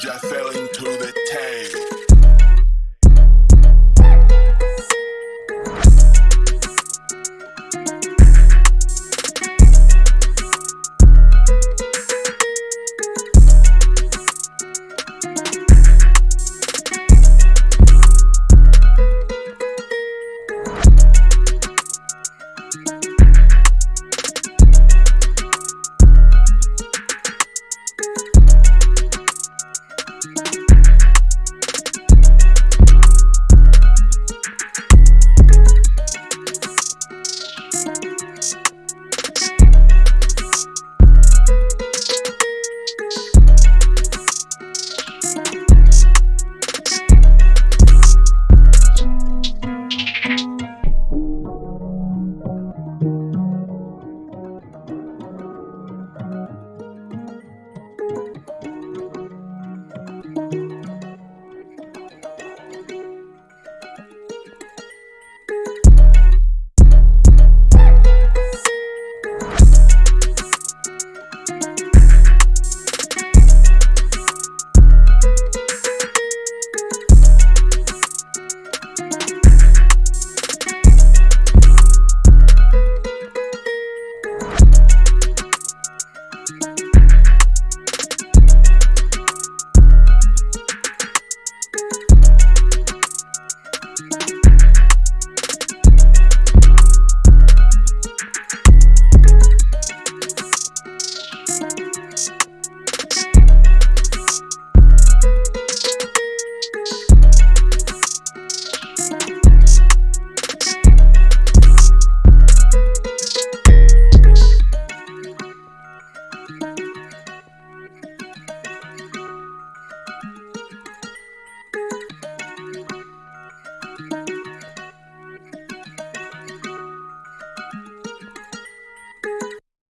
just fell into the